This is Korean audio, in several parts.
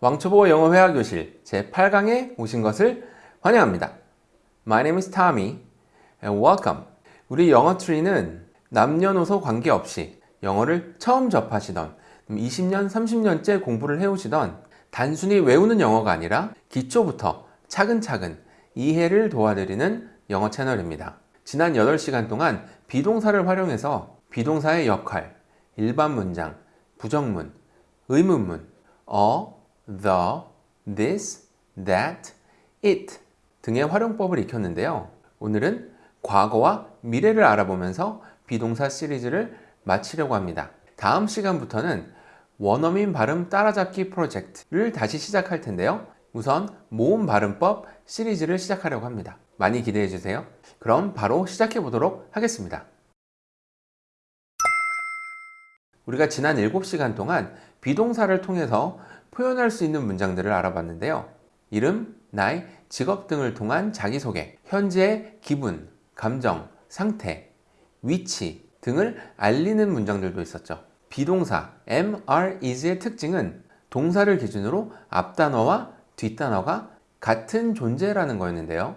왕초보 영어 회화 교실 제8강에 오신 것을 환영합니다. My name is Tommy and welcome. 우리 영어 트리는 남녀노소 관계없이 영어를 처음 접하시던 20년, 30년째 공부를 해오시던 단순히 외우는 영어가 아니라 기초부터 차근차근 이해를 도와드리는 영어 채널입니다. 지난 8시간 동안 비동사를 활용해서 비동사의 역할, 일반 문장, 부정문, 의문문, 어, the, this, that, it 등의 활용법을 익혔는데요. 오늘은 과거와 미래를 알아보면서 비동사 시리즈를 마치려고 합니다. 다음 시간부터는 원어민 발음 따라잡기 프로젝트를 다시 시작할 텐데요. 우선 모음 발음법 시리즈를 시작하려고 합니다. 많이 기대해 주세요. 그럼 바로 시작해 보도록 하겠습니다. 우리가 지난 7시간 동안 비동사를 통해서 표현할 수 있는 문장들을 알아봤는데요. 이름, 나이, 직업 등을 통한 자기소개, 현재의 기분, 감정, 상태, 위치 등을 알리는 문장들도 있었죠. 비동사 are, is의 특징은 동사를 기준으로 앞단어와 뒷단어가 같은 존재라는 거였는데요.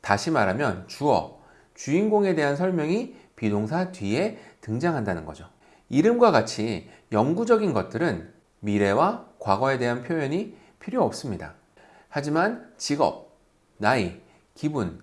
다시 말하면 주어, 주인공에 대한 설명이 비동사 뒤에 등장한다는 거죠. 이름과 같이 영구적인 것들은 미래와 과거에 대한 표현이 필요 없습니다. 하지만 직업, 나이, 기분,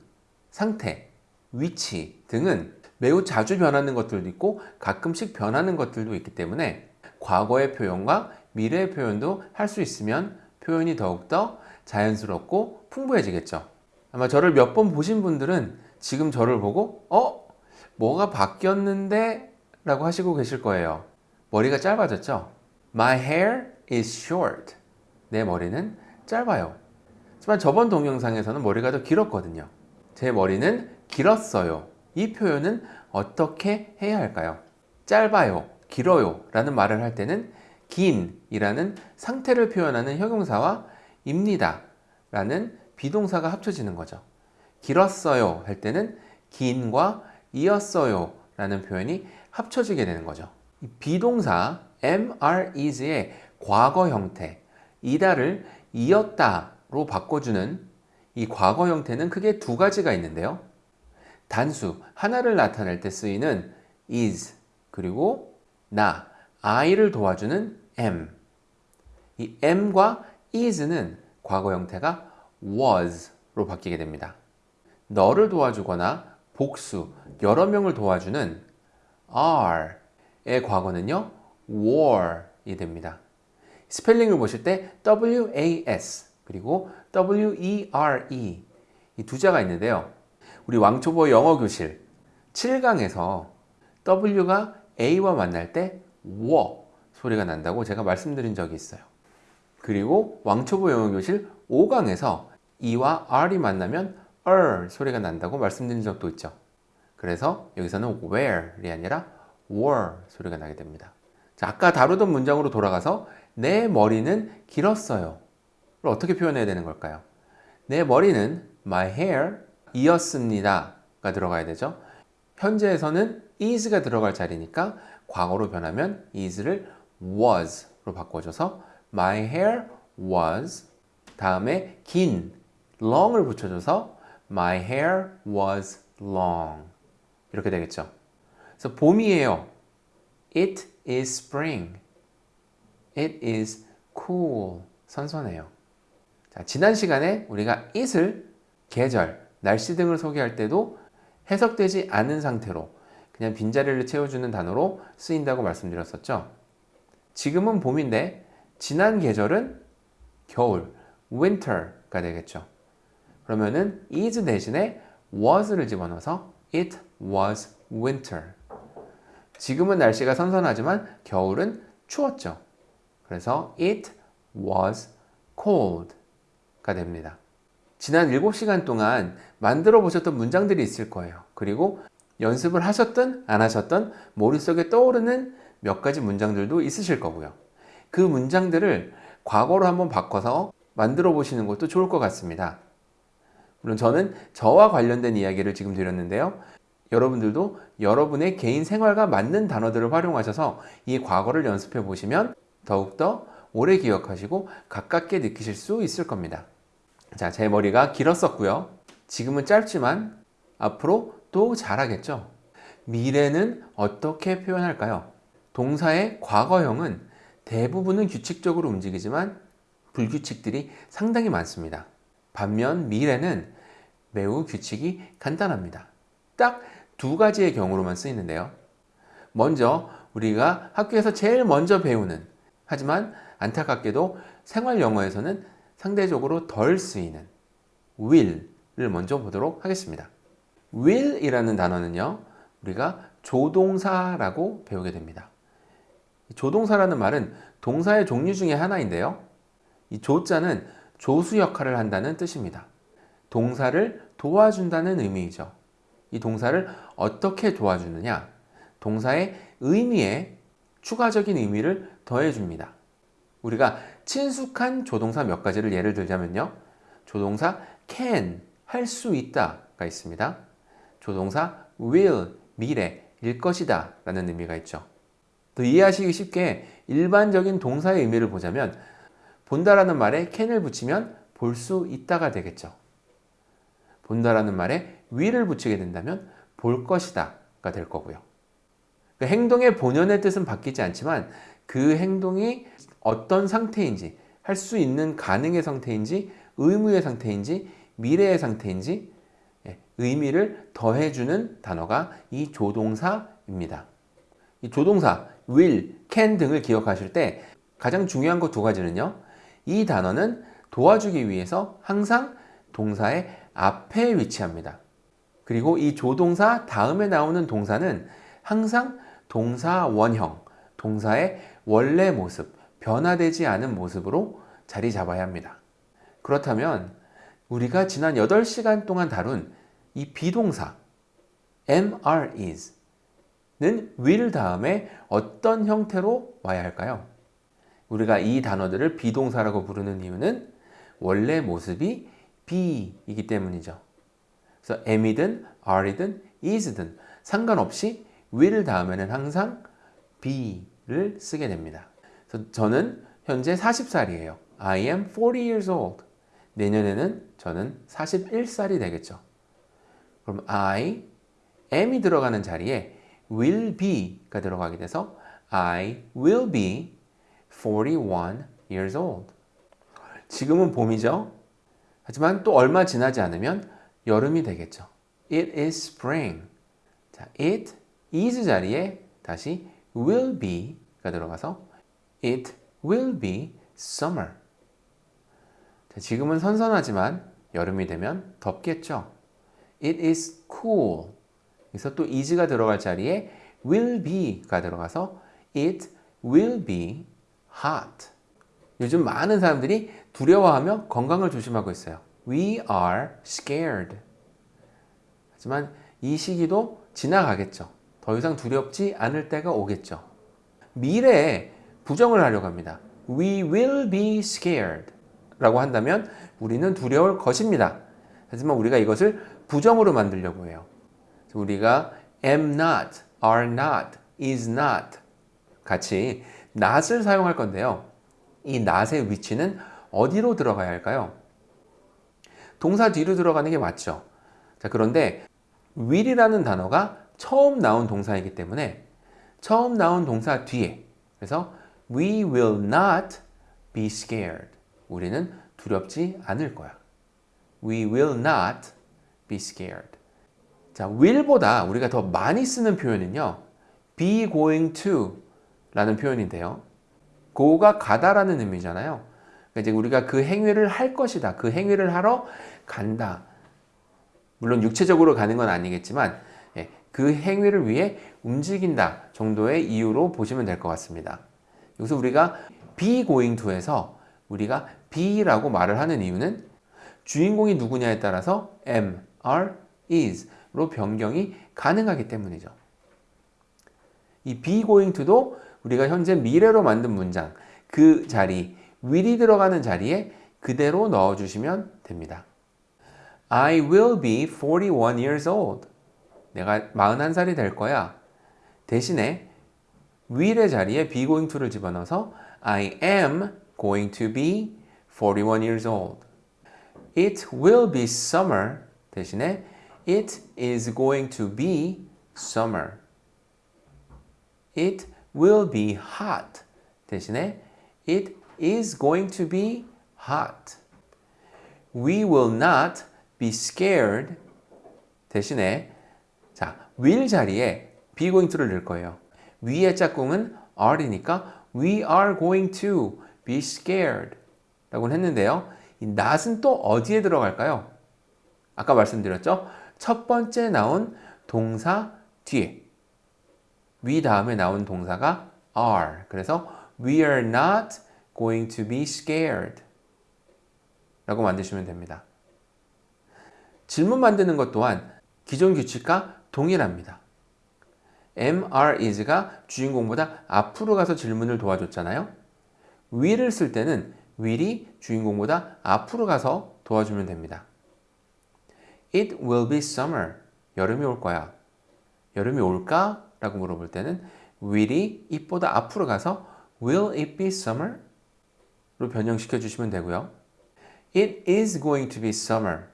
상태, 위치 등은 매우 자주 변하는 것들도 있고 가끔씩 변하는 것들도 있기 때문에 과거의 표현과 미래의 표현도 할 수 있으면 표현이 더욱더 자연스럽고 풍부해지겠죠. 아마 저를 몇 번 보신 분들은 지금 저를 보고 어? 뭐가 바뀌었는데? 라고 하시고 계실 거예요. 머리가 짧아졌죠? My hair is short. 내 머리는 짧아요. 하지만 저번 동영상에서는 머리가 더 길었거든요. 제 머리는 길었어요. 이 표현은 어떻게 해야 할까요? 짧아요, 길어요 라는 말을 할 때는 긴 이라는 상태를 표현하는 형용사와 입니다 라는 비동사가 합쳐지는 거죠. 길었어요 할 때는 긴과 이었어요 라는 표현이 합쳐지게 되는 거죠. 비동사 are, is의 과거 형태 이다를 이었다로 바꿔주는 이 과거 형태는 크게 두 가지가 있는데요. 단수 하나를 나타낼 때 쓰이는 is 그리고 나 I를 도와주는 am 이 am과 is는 과거 형태가 was로 바뀌게 됩니다. 너를 도와주거나 복수, 여러 명을 도와주는 are의 과거는요 ware이 됩니다. 스펠링을 보실 때 was 그리고 were 이 두 자가 있는데요. 우리 왕초보 영어 교실 7강에서 W가 A와 만날 때워 소리가 난다고 제가 말씀드린 적이 있어요. 그리고 왕초보 영어 교실 5강에서 E와 R이 만나면 er 소리가 난다고 말씀드린 적도 있죠. 그래서 여기서는 where이 아니라 were 소리가 나게 됩니다. 자, 아까 다루던 문장으로 돌아가서 내 머리는 길었어요. 어떻게 표현해야 되는 걸까요? 내 머리는 my hair 이었습니다 가 들어가야 되죠 현재에서는 is가 들어갈 자리니까 과거로 변하면 is를 was로 바꿔줘서 my hair was 다음에 긴 long을 붙여줘서 my hair was long 이렇게 되겠죠 그래서 봄이에요 it is spring it is cool 선선해요 자, 지난 시간에 우리가 it을 계절, 날씨 등을 소개할 때도 해석되지 않은 상태로 그냥 빈자리를 채워주는 단어로 쓰인다고 말씀드렸었죠. 지금은 봄인데 지난 계절은 겨울, winter가 되겠죠. 그러면은 is 대신에 was를 집어넣어서 it was winter. 지금은 날씨가 선선하지만 겨울은 추웠죠. 그래서 it was cold가 됩니다. 지난 7시간 동안 만들어 보셨던 문장들이 있을 거예요. 그리고 연습을 하셨든 안 하셨든 머릿속에 떠오르는 몇 가지 문장들도 있으실 거고요. 그 문장들을 과거로 한번 바꿔서 만들어 보시는 것도 좋을 것 같습니다. 물론 저는 저와 관련된 이야기를 지금 드렸는데요. 여러분들도 여러분의 개인 생활과 맞는 단어들을 활용하셔서 이 과거를 연습해 보시면 더욱더 오래 기억하시고 가깝게 느끼실 수 있을 겁니다. 자, 제 머리가 길었었고요. 지금은 짧지만 앞으로 또 잘하겠죠. 미래는 어떻게 표현할까요? 동사의 과거형은 대부분은 규칙적으로 움직이지만 불규칙들이 상당히 많습니다. 반면 미래는 매우 규칙이 간단합니다. 딱 두 가지의 경우로만 쓰이는데요. 먼저 우리가 학교에서 제일 먼저 배우는 하지만 안타깝게도 생활 영어에서는 상대적으로 덜 쓰이는 will을 먼저 보도록 하겠습니다. will이라는 단어는요. 우리가 조동사라고 배우게 됩니다. 조동사라는 말은 동사의 종류 중에 하나인데요. 이 조자는 조수 역할을 한다는 뜻입니다. 동사를 도와준다는 의미이죠. 이 동사를 어떻게 도와주느냐? 동사의 의미에 추가적인 의미를 더해줍니다. 우리가 친숙한 조동사 몇 가지를 예를 들자면요. 조동사 can, 할 수 있다가 있습니다. 조동사 will, 미래, 일 것이다 라는 의미가 있죠. 더 이해하시기 쉽게 일반적인 동사의 의미를 보자면 본다라는 말에 can을 붙이면 볼 수 있다가 되겠죠. 본다라는 말에 will을 붙이게 된다면 볼 것이다 가 될 거고요. 그 행동의 본연의 뜻은 바뀌지 않지만 그 행동이 어떤 상태인지 할 수 있는 가능의 상태인지 의무의 상태인지 미래의 상태인지 예, 의미를 더해주는 단어가 이 조동사입니다. 이 조동사 will, can 등을 기억하실 때 가장 중요한 것 두 가지는요. 이 단어는 도와주기 위해서 항상 동사의 앞에 위치합니다. 그리고 이 조동사 다음에 나오는 동사는 항상 동사 원형, 동사의 원래 모습, 변화되지 않은 모습으로 자리 잡아야 합니다. 그렇다면 우리가 지난 8시간 동안 다룬 이 비동사 MR is 는 will 다음에 어떤 형태로 와야 할까요? 우리가 이 단어들을 비동사라고 부르는 이유는 원래 모습이 be이기 때문이죠. 그래서 am이든 are이든 is든 상관없이 will 다음에는 항상 be를 쓰게 됩니다. 그래서 저는 현재 40살이에요. I am 40 years old. 내년에는 저는 41살이 되겠죠. 그럼 I am이 들어가는 자리에 will be가 들어가게 돼서 I will be 41 years old. 지금은 봄이죠. 하지만 또 얼마 지나지 않으면 여름이 되겠죠. It is spring. 자, it is 자리에 다시 will be가 들어가서 it will be summer. 자, 지금은 선선하지만 여름이 되면 덥겠죠. It is cool. 그래서 또 is가 들어갈 자리에 will be가 들어가서 it will be hot. 요즘 많은 사람들이 두려워하며 건강을 조심하고 있어요. We are scared. 하지만 이 시기도 지나가겠죠. 더 이상 두렵지 않을 때가 오겠죠. 미래에 부정을 하려고 합니다. We will be scared 라고 한다면 우리는 두려울 것입니다. 하지만 우리가 이것을 부정으로 만들려고 해요. 우리가 am not, are not, is not 같이 not을 사용할 건데요. 이 not의 위치는 어디로 들어가야 할까요? 동사 뒤로 들어가는 게 맞죠. 자, 그런데 will이라는 단어가 처음 나온 동사이기 때문에 처음 나온 동사 뒤에 그래서 we will not be scared. 우리는 두렵지 않을 거야. We will not be scared. 자, will보다 우리가 더 많이 쓰는 표현은요. be going to 라는 표현인데요. go가 가다라는 의미잖아요. 그러니까 이제 우리가 그 행위를 할 것이다. 그 행위를 하러 간다. 물론 육체적으로 가는 건 아니겠지만 예, 그 행위를 위해 움직인다 정도의 이유로 보시면 될 것 같습니다. 여기서 우리가 be going to에서 우리가 be라고 말을 하는 이유는 주인공이 누구냐에 따라서 am, are, is로 변경이 가능하기 때문이죠. 이 be going to도 우리가 현재 미래로 만든 문장 그 자리, will이 들어가는 자리에 그대로 넣어주시면 됩니다. I will be 41 years old. 내가 41살이 될 거야. 대신에 will의 자리에 be going to를 집어넣어서 I am going to be 41 years old. It will be summer 대신에 it is going to be summer. It will be hot 대신에 it is going to be hot. We will not be scared 대신에 자, will 자리에 be going to를 넣을 거예요. 위의 짝꿍은 are이니까 we are going to be scared 라고 했는데요. 이 not은 또 어디에 들어갈까요? 아까 말씀드렸죠? 첫 번째 나온 동사 뒤에 we 다음에 나온 동사가 are 그래서 we are not going to be scared 라고 만드시면 됩니다. 질문 만드는 것 또한 기존 규칙과 동일합니다. MR is가 주인공보다 앞으로 가서 질문을 도와줬잖아요. will을 쓸 때는 will이 주인공보다 앞으로 가서 도와주면 됩니다. It will be summer. 여름이 올 거야. 여름이 올까? 라고 물어볼 때는 will이 it보다 앞으로 가서 will it be summer? 로 변형시켜 주시면 되고요. It is going to be summer.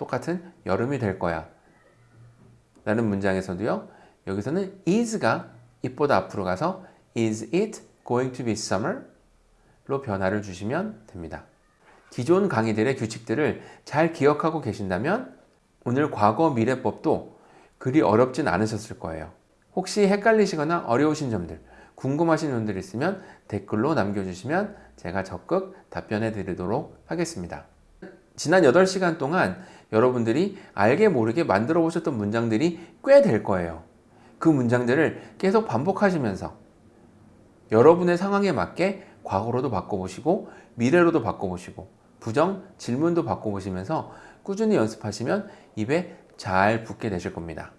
똑같은 여름이 될 거야. 라는 문장에서도요. 여기서는 is가 it보다 앞으로 가서 is it going to be summer? 로 변화를 주시면 됩니다. 기존 강의들의 규칙들을 잘 기억하고 계신다면 오늘 과거 미래법도 그리 어렵진 않으셨을 거예요. 혹시 헷갈리시거나 어려우신 점들, 궁금하신 점들 있으면 댓글로 남겨주시면 제가 적극 답변해 드리도록 하겠습니다. 지난 8시간 동안 여러분들이 알게 모르게 만들어 보셨던 문장들이 꽤 될 거예요. 그 문장들을 계속 반복하시면서 여러분의 상황에 맞게 과거로도 바꿔보시고 미래로도 바꿔보시고 부정, 질문도 바꿔보시면서 꾸준히 연습하시면 입에 잘 붙게 되실 겁니다.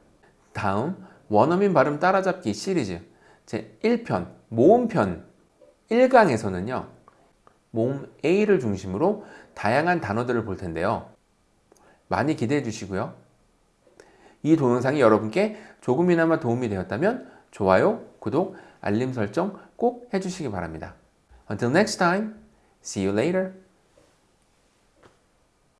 다음 원어민 발음 따라잡기 시리즈 제 1편 모음편 1강에서는요. 모음 A를 중심으로 다양한 단어들을 볼 텐데요. 많이 기대해 주시고요. 이 동영상이 여러분께 조금이나마 도움이 되었다면 좋아요, 구독, 알림 설정 꼭 해주시기 바랍니다. Until next time, see you later.